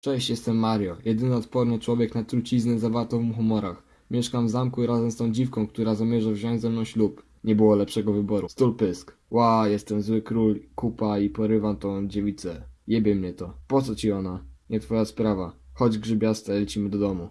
Cześć, jestem Mario. Jedyny odporny człowiek na truciznę zawartą w humorach. Mieszkam w zamku razem z tą dziwką, która zamierza wziąć ze mną ślub. Nie było lepszego wyboru. Stul pysk. Ła, jestem zły król, kupa i porywam tą dziewicę. Jebie mnie to. Po co ci ona? Nie twoja sprawa. Chodź grzybiaste, lecimy do domu.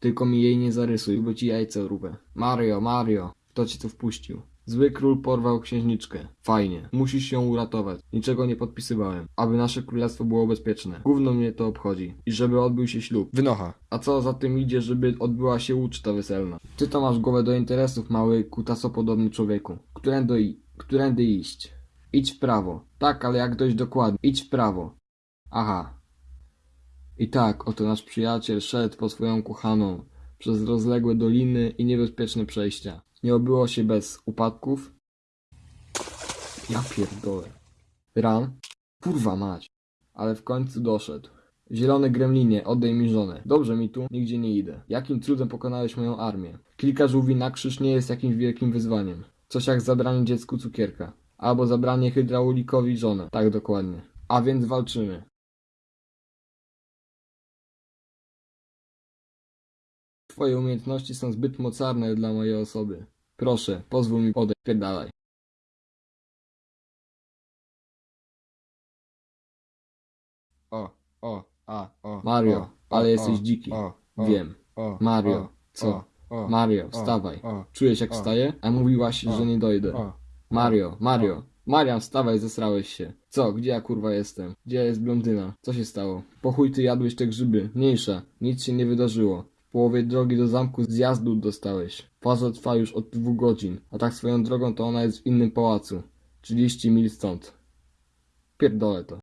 Tylko mi jej nie zarysuj, bo ci jajce urwę. Mario, Mario, kto ci tu wpuścił? Zły król porwał księżniczkę. Fajnie. Musisz ją uratować. Niczego nie podpisywałem. Aby nasze królestwo było bezpieczne. Gówno mnie to obchodzi. I żeby odbył się ślub. Wynocha. A co za tym idzie, żeby odbyła się uczta weselna? Ty to masz głowę do interesów, mały kutasopodobny człowieku. Którędy, i- którędy iść? Idź w prawo. Tak, ale jak dość dokładnie. Idź w prawo. Aha. I tak, oto nasz przyjaciel szedł po swoją kochaną przez rozległe doliny i niebezpieczne przejścia. Nie obyło się bez upadków. Ja pierdolę. Ran? Kurwa mać. Ale w końcu doszedł. Zielone gremlinie, oddaj mi żonę. Dobrze mi tu, nigdzie nie idę. Jakim cudem pokonałeś moją armię? Kilka żółwi na krzyż nie jest jakimś wielkim wyzwaniem. Coś jak zabranie dziecku cukierka. Albo zabranie hydraulikowi żonę. Tak dokładnie. A więc walczymy. Twoje umiejętności są zbyt mocarne dla mojej osoby. Proszę, pozwól mi odejść. Pierdalaj. O, o, a, o. Mario, o, ale o, jesteś dziki. O, Wiem. Mario, co? Mario, wstawaj. Czujesz jak wstaję? A mówiłaś, że nie dojdę. Mario, Mario. Marian, wstawaj, zesrałeś się. Co, gdzie ja kurwa jestem? Gdzie jest blondyna? Co się stało? Po chuj ty jadłeś te grzyby. Mniejsza, nic się nie wydarzyło. W połowie drogi do zamku zjazdu dostałeś. Faza trwa już od dwóch godzin, a tak swoją drogą to ona jest w innym pałacu. 30 mil stąd. Pierdolę to.